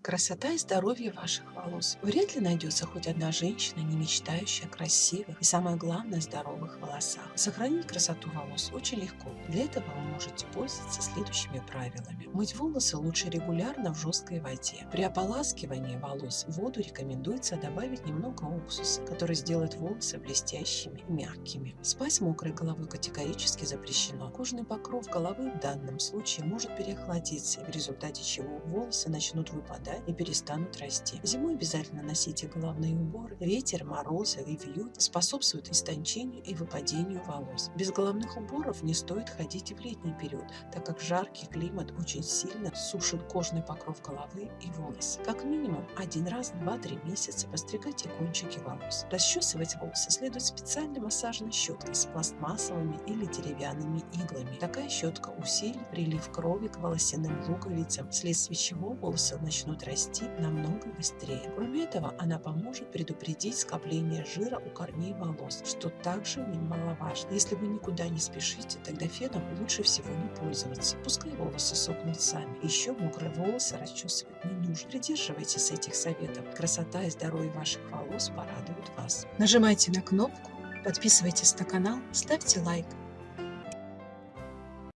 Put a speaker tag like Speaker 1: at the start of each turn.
Speaker 1: Красота и здоровье ваших волос. Вряд ли найдется хоть одна женщина, не мечтающая о красивых и, самое главное, здоровых волосах. Сохранить красоту волос очень легко. Для этого вы можете пользоваться следующими правилами. Мыть волосы лучше регулярно в жесткой воде. При ополаскивании волос в воду рекомендуется добавить немного уксуса, который сделает волосы блестящими и мягкими. Спать мокрой головой категорически запрещено. Кожный покров головы в данном случае может переохладиться, в результате чего волосы начнут выпадать вода и перестанут расти. Зимой обязательно носите головные уборы. Ветер, морозы и вьют способствуют истончению и выпадению волос. Без головных уборов не стоит ходить и в летний период, так как жаркий климат очень сильно сушит кожный покров головы и волосы. Как минимум один раз в 2-3 месяца постригайте кончики волос. Расчесывать волосы следует специальной массажной щеткой с пластмассовыми или деревянными иглами. Такая щетка усилит прилив крови к волосяным луковицам, вследствие чего волосы начнут будут расти намного быстрее. Кроме этого, она поможет предупредить скопление жира у корней волос, что также немаловажно. Если вы никуда не спешите, тогда феном лучше всего не пользоваться. Пускай волосы сохнут сами. Еще мокрые волосы расчесывать не нужно. Придерживайтесь этих советов. Красота и здоровье ваших волос порадуют вас. Нажимайте на кнопку, подписывайтесь на канал, ставьте лайк.